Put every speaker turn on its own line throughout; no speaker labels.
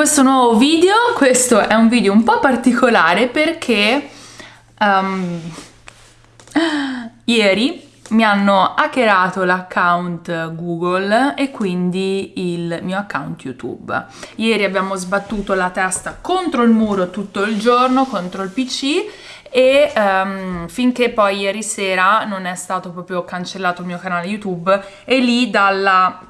questo nuovo video. Questo è un video un po' particolare perché um, ieri mi hanno hackerato l'account Google e quindi il mio account YouTube. Ieri abbiamo sbattuto la testa contro il muro tutto il giorno, contro il PC e um, finché poi ieri sera non è stato proprio cancellato il mio canale YouTube e lì dalla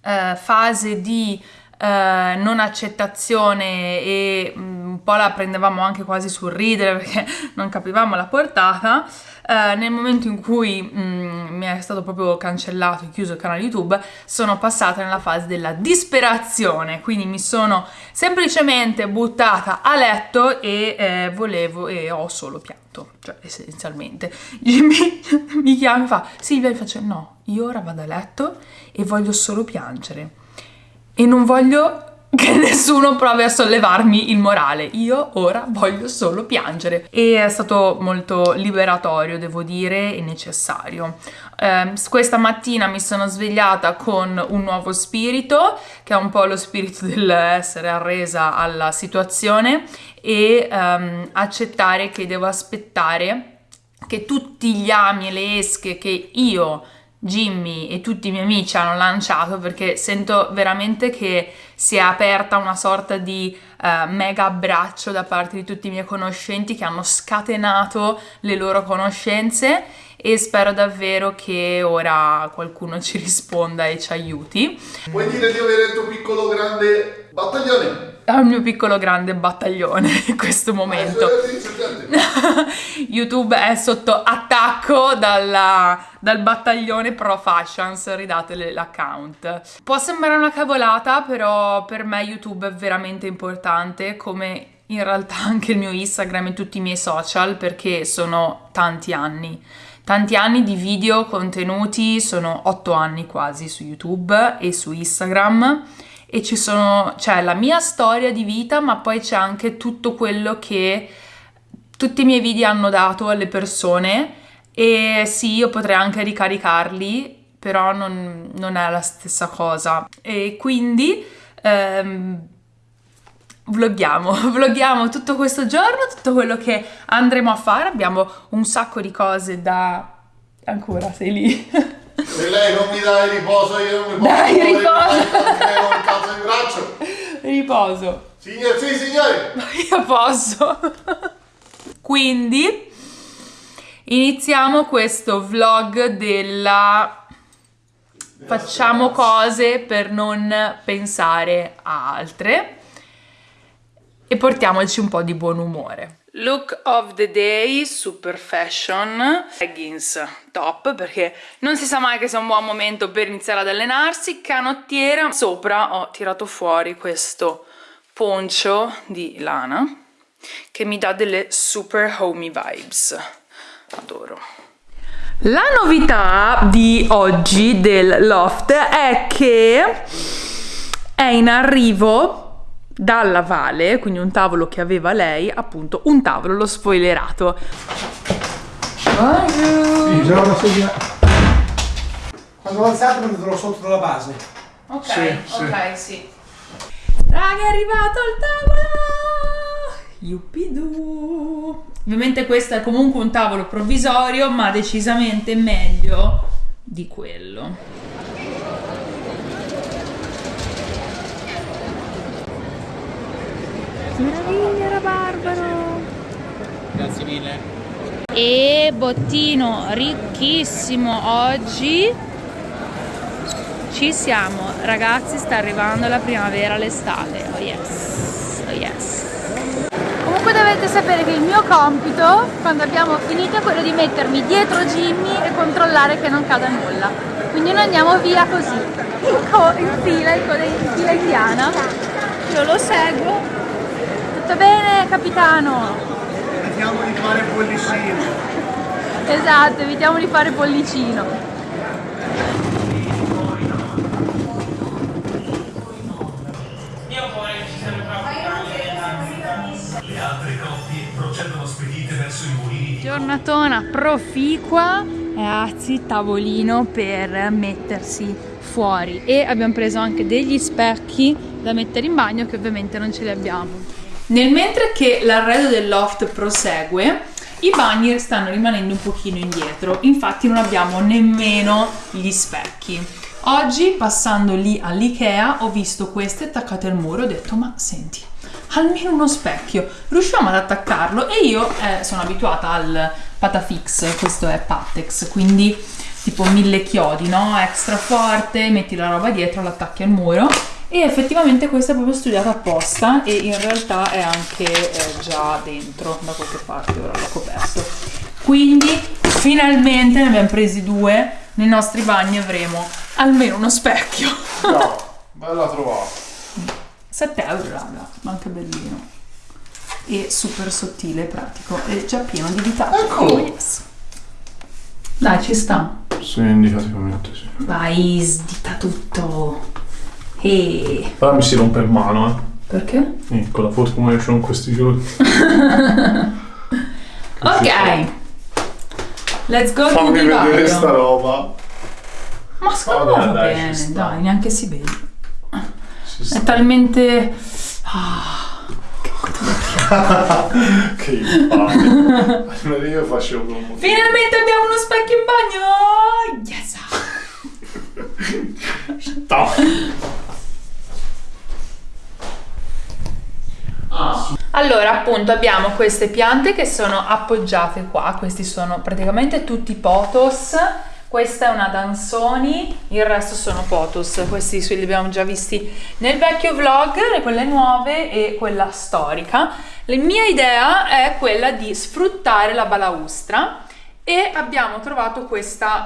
uh, fase di Uh, non accettazione e um, un po' la prendevamo anche quasi sul ridere perché non capivamo la portata uh, nel momento in cui um, mi è stato proprio cancellato e chiuso il canale YouTube sono passata nella fase della disperazione. Quindi mi sono semplicemente buttata a letto e eh, volevo e ho solo pianto cioè essenzialmente. Jimmy mi chiama e fa Silvia mi faccio no io ora vado a letto e voglio solo piangere e non voglio che nessuno provi a sollevarmi il morale. Io ora voglio solo piangere. E è stato molto liberatorio, devo dire, e necessario. Eh, questa mattina mi sono svegliata con un nuovo spirito, che è un po' lo spirito dell'essere arresa alla situazione e ehm, accettare che devo aspettare che tutti gli ami e le esche che io Jimmy e tutti i miei amici hanno lanciato perché sento veramente che si è aperta una sorta di uh, mega abbraccio da parte di tutti i miei conoscenti che hanno scatenato le loro conoscenze e spero davvero che ora qualcuno ci risponda e ci aiuti.
Puoi dire di avere il tuo piccolo grande battaglione?
È il mio piccolo grande battaglione in questo momento. YouTube è sotto attacco dalla, dal battaglione Pro Fashions, ridate l'account. Può sembrare una cavolata, però per me YouTube è veramente importante, come in realtà anche il mio Instagram e tutti i miei social, perché sono tanti anni tanti anni di video contenuti, sono otto anni quasi su YouTube e su Instagram e ci sono, c'è la mia storia di vita ma poi c'è anche tutto quello che tutti i miei video hanno dato alle persone e sì, io potrei anche ricaricarli, però non, non è la stessa cosa. E quindi ehm, vloghiamo, vloghiamo tutto questo giorno, tutto quello che andremo a fare, abbiamo un sacco di cose da... ancora sei lì?
Se lei non mi dai riposo io non mi posso
Dai riposo!
un cazzo di braccio!
Riposo!
Signor, sì signori!
Io posso! Quindi iniziamo questo vlog della facciamo cose per non pensare a altre e portiamoci un po' di buon umore. Look of the day, super fashion, leggings top perché non si sa mai che sia un buon momento per iniziare ad allenarsi, canottiera, sopra ho tirato fuori questo poncio di lana che mi dà delle super homey vibes, adoro. La novità di oggi del loft è che è in arrivo dalla Vale, quindi un tavolo che aveva lei, appunto un tavolo, l'ho spoilerato.
Sì, già una sedia. Quando alzato metterlo sotto dalla base.
Ok, sì, ok, sì. sì. Raga, è arrivato il tavolo! Ovviamente questo è comunque un tavolo provvisorio, ma decisamente meglio di quello. Meraviglia, era barbaro!
Grazie mille.
E bottino ricchissimo oggi. Ci siamo, ragazzi, sta arrivando la primavera, l'estate. Oh yes, dovete sapere che il mio compito, quando abbiamo finito, è quello di mettermi dietro Jimmy e controllare che non cada nulla. Quindi noi andiamo via così, in, in fila, in fila indiana. Io lo seguo tutto bene, capitano?
Evitiamo di fare pollicino.
esatto, evitiamo di fare pollicino. Giornatona proficua ragazzi tavolino per mettersi fuori e abbiamo preso anche degli specchi da mettere in bagno che ovviamente non ce li abbiamo. Nel mentre che l'arredo del loft prosegue, i bagni stanno rimanendo un pochino indietro, infatti non abbiamo nemmeno gli specchi. Oggi passando lì all'Ikea ho visto queste attaccate al muro ho detto ma senti, almeno uno specchio, riusciamo ad attaccarlo e io eh, sono abituata al Patafix, questo è Patex, quindi tipo mille chiodi, no? Extra forte, metti la roba dietro, l'attacchi al muro e effettivamente questa è proprio studiata apposta e in realtà è anche eh, già dentro da qualche parte, ora l'ho coperto. Quindi finalmente ne abbiamo presi due, nei nostri bagni avremo almeno uno specchio.
No, bella trovata.
7 euro raga, ma anche bellino. E super sottile e pratico. E già pieno di vita.
Eccolo.
Oh, yes. Dai, ci sta.
Sì, indicativamente sì.
Vai, sdita tutto. E
Però mi si rompe in mano, eh.
perché?
Sì, con la in questi giorni.
Ok. Let's go
Fammi vedere sta roba.
Ma secondo me va bene, dai, neanche si vede. È talmente... Ah,
Che palle. Allora io facevo un
Finalmente abbiamo uno specchio in bagno! Yes! Allora, appunto, abbiamo queste piante che sono appoggiate qua. Questi sono praticamente tutti potos. Questa è una Dansoni, il resto sono potos. Questi li abbiamo già visti nel vecchio vlog, quelle nuove e quella storica. La mia idea è quella di sfruttare la balaustra e abbiamo trovato questa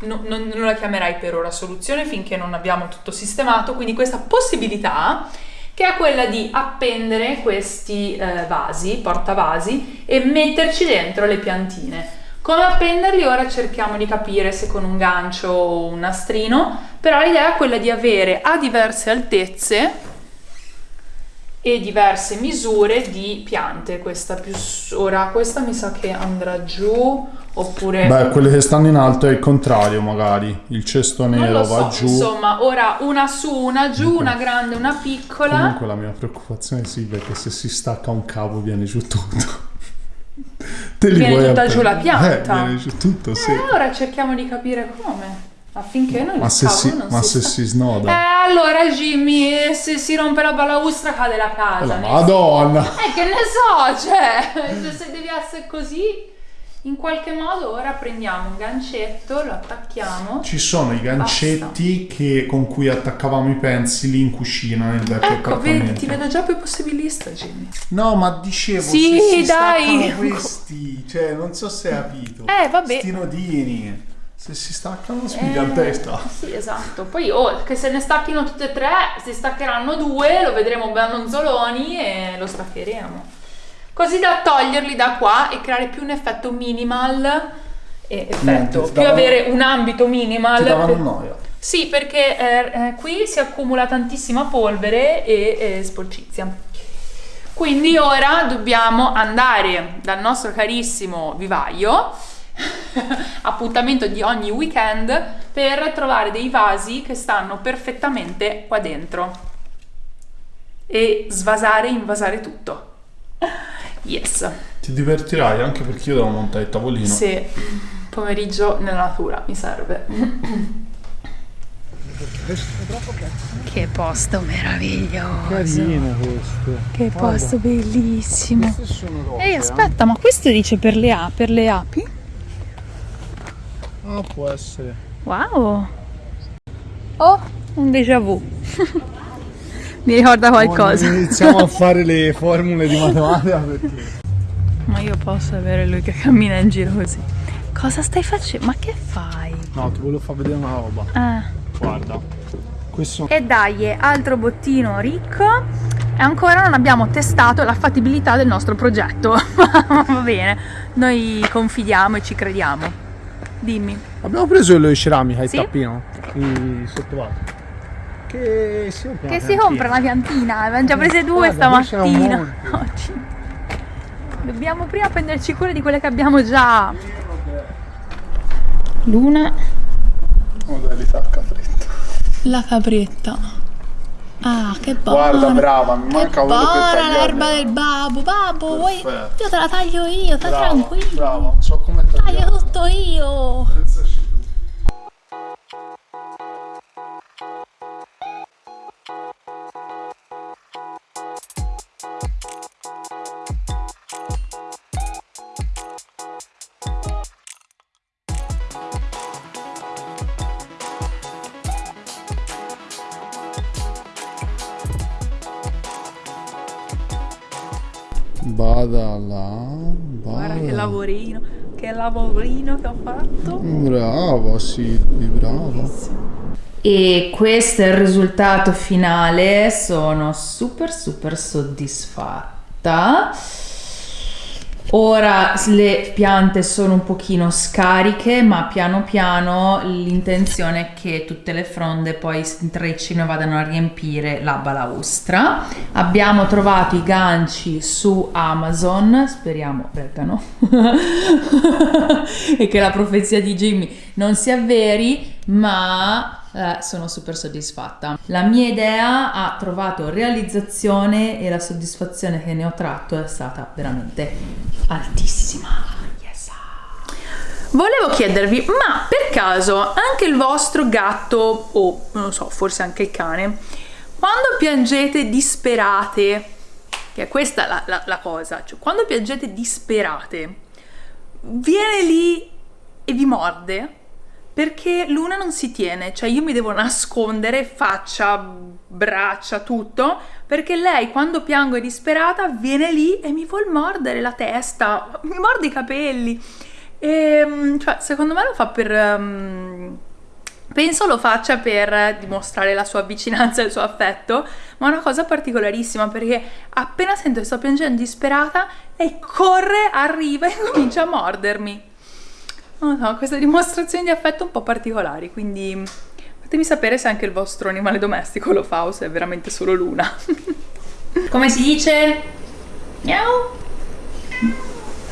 no- non, non la chiamerai per ora soluzione finché non abbiamo tutto sistemato, quindi questa possibilità che è quella di appendere questi eh, vasi, portavasi e metterci dentro le piantine. Come appenderli ora cerchiamo di capire se con un gancio o un nastrino, però l'idea è quella di avere a diverse altezze e diverse misure di piante. Questa più ora questa mi sa che andrà giù oppure
Beh, quelle che stanno in alto è il contrario, magari. Il cesto nero
so,
va giù.
insomma, ora una su, una giù, una grande, una piccola.
Comunque la mia preoccupazione sì, perché se si stacca un cavo viene giù tutto. Te li
Viene tutta giù la pianta?
Eh, viene giù tutto, sì.
Eh, ora cerchiamo di capire come. Affinché non
ma se, si,
non
ma
si
se si snoda.
Eh, allora Jimmy, se si rompe la balaustra cade la casa.
La Madonna!
Eh, che ne so, cioè, se devi essere così, in qualche modo ora prendiamo un gancetto, lo attacchiamo.
Ci sono i gancetti che- con cui attaccavamo i pensili in cucina nel vecchio
Ecco, vedi,
appartamento.
ti vedo già più possibilista, Jimmy.
No, ma dicevo,
Sì,
se si
dai.
staccano questi, cioè, non so se hai capito.
Eh, vabbè.
Sti nodini. Se si staccano
Eh,
spiga in testa.
Sì, esatto. Poi, oh, che se ne stacchino tutte e tre, si staccheranno due, lo vedremo bannonzoloni e lo staccheremo. Così da toglierli da qua e creare più un effetto minimal. E effetto,
Niente,
più
davano-
avere un ambito minimal.
Ti davano
per-
noia.
Sì, perché eh, eh, qui si accumula tantissima polvere e eh, sporcizia. Quindi ora dobbiamo andare dal nostro carissimo vivaio, appuntamento di ogni weekend, per trovare dei vasi che stanno perfettamente qua dentro e svasare e invasare tutto. Yes.
Ti divertirai anche perché io devo montare il tavolino.
Sì, pomeriggio nella natura mi serve. Che posto meraviglioso.
Carino questo.
Che posto bellissimo.
Sono rose.
Ehi, aspetta, ma questo dice per le, a- per le api?
Ah, può essere.
Wow. Oh, un déjà vu. Mi ricorda qualcosa.
Iniziamo a fare le formule di matematica perché...
Ma io posso avere lui che cammina in giro così. Cosa stai facendo? Ma che fai?
No, ti volevo far vedere una roba.
Ah.
Guarda. Questo...
E dai, altro bottino ricco. E ancora non abbiamo testato la fattibilità del nostro progetto. Va bene, noi confidiamo e ci crediamo. Dimmi.
Abbiamo preso il ceramica, il
Sì?
tappino. I sottovato. Che si compra
Che
una
si compra una piantina, abbiamo già prese due
Guarda,
stamattina. Oggi. Dobbiamo prima prenderci cura di quelle che abbiamo già. L'una,
Modalità capretta.
la capretta. Ah, che buona.
Guarda, brava, mi
Che
manca quello per
l'erba del babbo, babbo, vuoi? Io te la taglio io, sta
Brava,
tranquillo.
brava, so come tagliare.
Taglio tutto io. Lavorino che ho fatto.
Brava, sì, brava.
E questo è il risultato finale, sono super super soddisfatta. Ora le piante sono un pochino scariche, ma piano piano l'intenzione è che tutte le fronde poi si intreccino e vadano a riempire la balaustra. Abbiamo trovato i ganci su Amazon, speriamo reggano, e che la profezia di Jimmy non si avveri, ma eh, sono super soddisfatta. La mia idea ha trovato realizzazione e la soddisfazione che ne ho tratto è stata veramente altissima. Yes. Volevo chiedervi, ma per caso anche il vostro gatto, o non so, forse anche il cane, quando piangete disperate, che è questa la, la- la cosa, cioè quando piangete disperate, viene lì e vi morde? Perché l'una non si tiene, cioè io mi devo nascondere, faccia, braccia, tutto, perché lei quando piango è disperata viene lì e mi vuol mordere la testa, mi morde i capelli. E, mm, cioè, secondo me lo fa per... mm, penso lo faccia per dimostrare la sua vicinanza e il suo affetto, ma è una cosa particolarissima perché appena sento che sto piangendo disperata, lei corre, arriva e comincia a mordermi. Non so, queste dimostrazioni di affetto un po' particolari, quindi fatemi sapere se anche il vostro animale domestico lo fa o se è veramente solo l'una. Come si dice? Miau.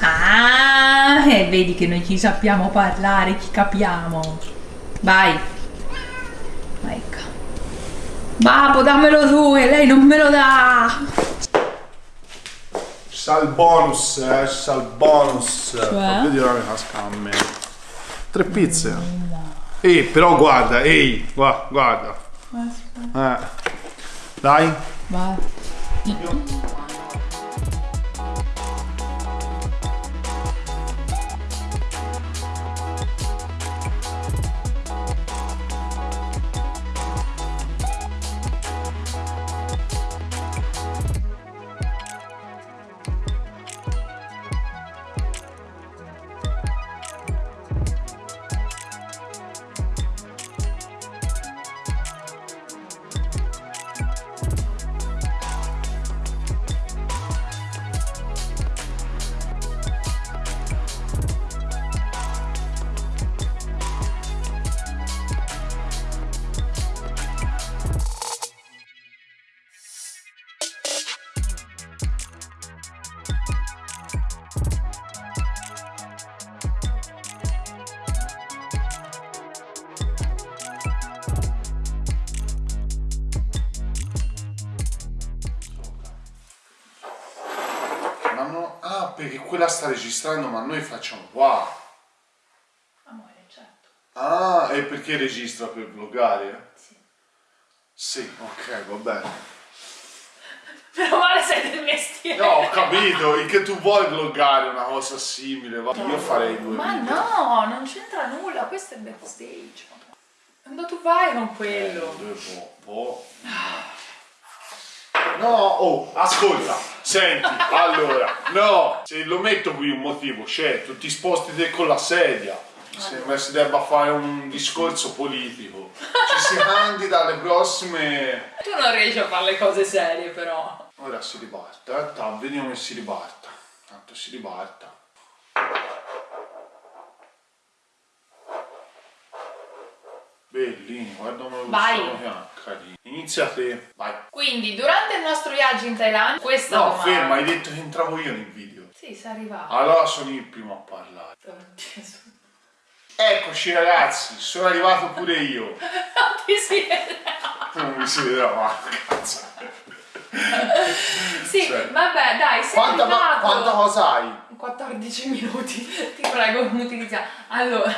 Ah, e vedi che noi ci sappiamo parlare, ci capiamo. Vai. Ecco. Babbo, dammelo tu, e lei non me lo dà.
Il bonus, eh, il bonus.
Cioè?
Fa vedere la casca a me. Tre pizze. Ehi, però guarda, ehi, gua- guarda. Eh. Dai.
Vai.
Ah, perché quella sta registrando, ma noi facciamo wow.
Amore, certo.
Ah, è perché registra per vloggare? Sì. Sì, ok, va bene.
Del mestiere.
No, ho capito, il che tu vuoi vloggare una cosa simile, va. Io farei due
Ma
video.
no, non c'entra nulla, questo è backstage. Quando tu vai con quello.
Due po', po'. No, oh, ascolta, senti, allora, no, se lo metto qui un motivo, certo, ti sposti te con la sedia, sembra si debba fare un discorso politico, ci si candida alle prossime...
Tu non riesci a fare le cose serie però.
Ora si riparta, eh, ta, vediamo che si riparta, tanto si riparta. Bellini, guarda come lo
Vai.
sono carino. Inizia te, vai.
Quindi, durante il nostro viaggio in Thailandia, questa
No,
domanda...
ferma, hai detto che entravo io nel video.
Sì, sei arrivato.
Allora sono il primo a parlare.
Oh.
Eccoci ragazzi, sono arrivato pure io.
Non ti si vede.
Non mi si vedrà ma cazzo.
Sì,
Cioè,
vabbè, dai, sei
Quanta, ma- quanta cosa hai?
14 minuti, ti prego, non utilizziamo. Allora,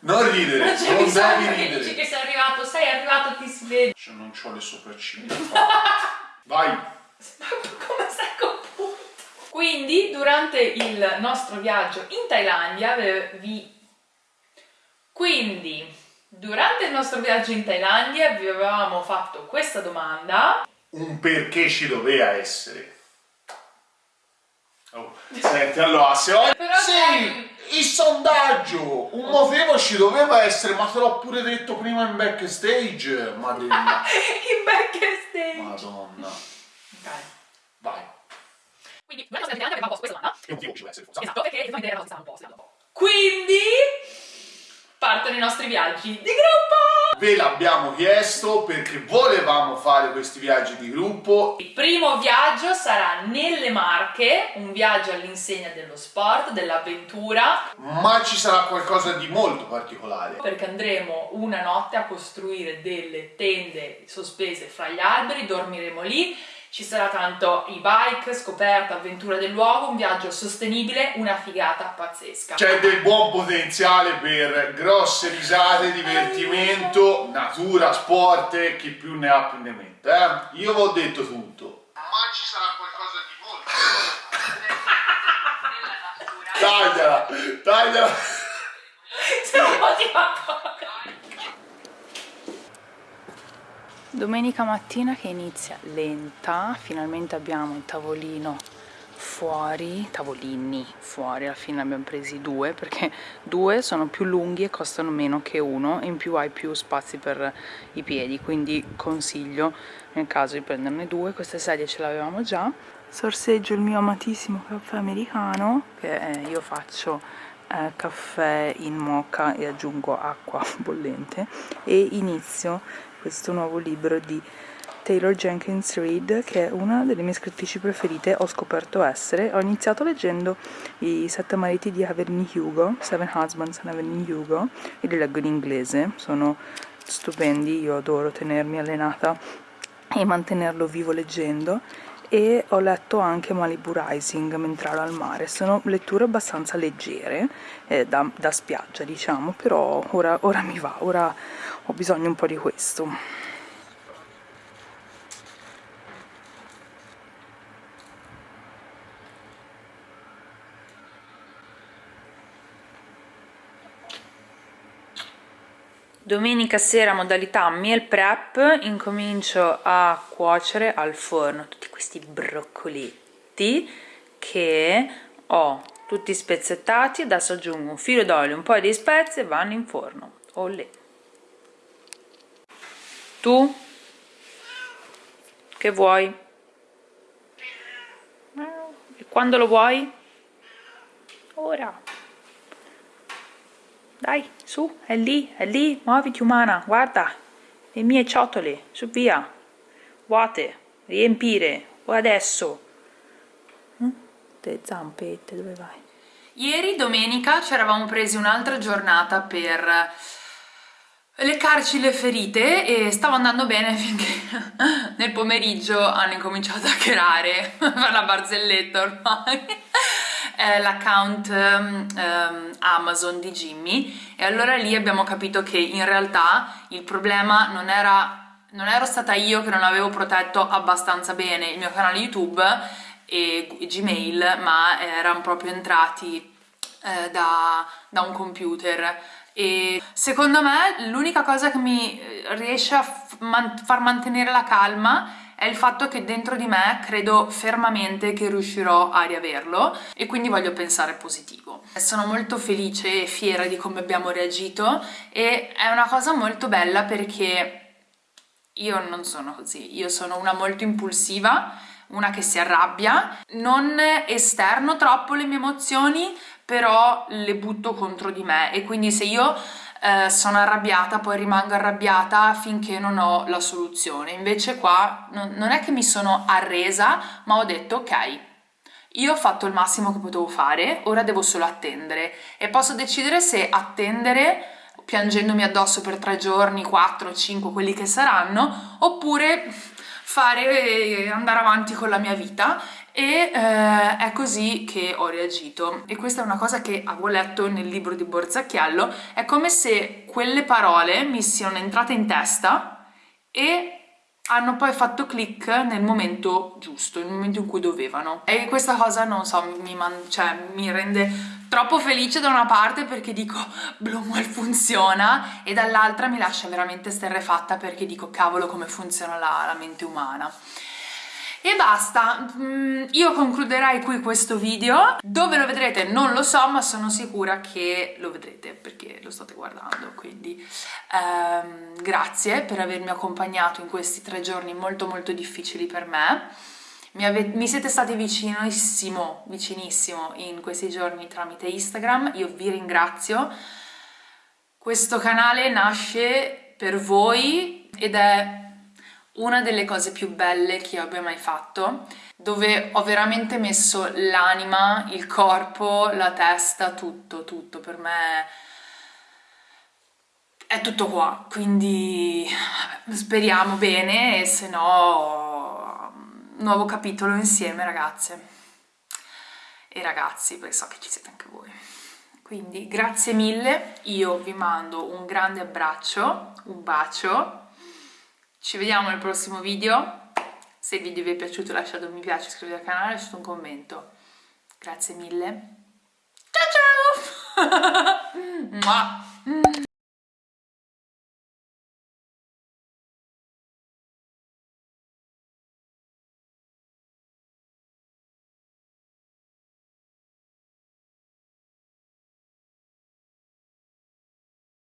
Non ridere,
non
non devi
che dici
ridere.
che sei arrivato, sei arrivato, ti si vede.
Cioè, non ho le sopracciglia. Vai.
Ma come sei compunto? Quindi, durante il nostro viaggio in Thailandia, vi... Quindi, durante il nostro viaggio in Thailandia vi avevamo fatto questa domanda.
Un perché ci doveva essere. Oh, senti, allora, se oggi...
Però
Sì, il sondaggio! Un motivo ci doveva essere, ma te l'ho pure detto prima in backstage. Madonna.
in backstage.
Madonna.
Dai.
Vai.
Quindi, il nostro viaggio avevamo posto questa domanda.
Che motivo ci deve essere? forse?
Esatto, perché effettivamente era una cosa che stavamo un po'. Quindi partono i nostri viaggi di gruppo!
Ve l'abbiamo chiesto perché volevamo fare questi viaggi di gruppo.
Il primo viaggio sarà nelle Marche, un viaggio all'insegna dello sport, dell'avventura,
Ma ci sarà qualcosa di molto particolare.
perché andremo una notte a costruire delle tende sospese fra gli alberi, dormiremo lì, ci sarà tanto e-bike, scoperta, avventura del luogo, un viaggio sostenibile, una figata pazzesca.
C'è del buon potenziale per grosse risate, divertimento, natura, sport, e chi più ne ha più ne metta. Eh? Io vi ho detto tutto. Ma ci sarà qualcosa di molto. tagliala, tagliala.
Sono motivato. Domenica mattina che inizia lenta, finalmente abbiamo il tavolino fuori, tavolini fuori, alla fine ne abbiamo presi due perché due sono più lunghi e costano meno che uno e in più hai più spazi per i piedi, quindi consiglio nel caso di prenderne due, queste sedie ce l'avevamo già. Sorseggio il mio amatissimo caffè americano che eh, io faccio eh, caffè in mocha e aggiungo acqua bollente. E inizio questo nuovo libro di Taylor Jenkins Reid che è una delle mie scrittrici preferite ho scoperto essere. Ho iniziato leggendo i sette mariti di Evelyn Hugo Seven Husbands and Evelyn Hugo e li leggo in inglese. Sono stupendi io adoro tenermi allenata e mantenerlo vivo leggendo e ho letto anche Malibu Rising mentre ero al mare. Sono letture abbastanza leggere eh, da, da spiaggia diciamo però ora, ora mi va ora ho bisogno un po' di questo. Domenica sera modalità meal prep incomincio a cuocere al forno questi broccoletti che ho tutti spezzettati adesso aggiungo un filo d'olio un po' di spezie e vanno in forno Olè. tu che vuoi? e quando lo vuoi? ora dai, su, è lì, è lì, muoviti umana, guarda, le mie ciotole, su via, vuote, riempire, o adesso. Mm? Te zampette, dove vai? Ieri, domenica, ci eravamo presi un'altra giornata per leccarci le ferite e stavo andando bene finché nel pomeriggio hanno incominciato a hackerare per la barzelletta ormai eh, l'account um, Amazon di Jimmy e allora lì abbiamo capito che in realtà il problema non era non ero stata io che non avevo protetto abbastanza bene il mio canale YouTube e Gmail ma erano proprio entrati eh, da, da un computer e secondo me l'unica cosa che mi riesce a far mantenere la calma è il fatto che dentro di me credo fermamente che riuscirò a riaverlo e quindi voglio pensare positivo. Sono molto felice e fiera di come abbiamo reagito e è una cosa molto bella perché io non sono così, io sono una molto impulsiva, una che si arrabbia, non esterno troppo le mie emozioni, però le butto contro di me. E quindi se io eh, sono arrabbiata, poi rimango arrabbiata finché non ho la soluzione. Invece qua non, non è che mi sono arresa, ma ho detto ok, io ho fatto il massimo che potevo fare, ora devo solo attendere e posso decidere se attendere piangendomi addosso per tre giorni, quattro, cinque, quelli che saranno, oppure fare andare avanti con la mia vita. E eh, è così che ho reagito. E questa è una cosa che avevo letto nel libro di Borzacchiello è come se quelle parole mi siano entrate in testa e hanno poi fatto click nel momento giusto, nel momento in cui dovevano. E questa cosa, non so, mi, cioè, mi rende troppo felice da una parte perché dico Blumwell funziona e dall'altra mi lascia veramente sterrefatta perché dico cavolo come funziona la, la mente umana. E basta, mm, io concluderei qui questo video, dove lo vedrete non lo so ma sono sicura che lo vedrete perché lo state guardando, quindi ehm, grazie per avermi accompagnato in questi tre giorni molto molto difficili per me, mi, mi, siete stati vicinissimo, vicinissimo in questi giorni tramite Instagram, io vi ringrazio, questo canale nasce per voi ed è una delle cose più belle che io abbia mai fatto, dove ho veramente messo l'anima, il corpo, la testa, tutto, tutto, per me è tutto qua, quindi speriamo bene e se no nuovo capitolo insieme ragazze e ragazzi, perché so che ci siete anche voi. Quindi grazie mille, io vi mando un grande abbraccio, un bacio ci vediamo nel prossimo video. Se il video vi è piaciuto lasciate un mi piace, iscrivetevi al canale lasciate un commento. Grazie mille. Ciao ciao!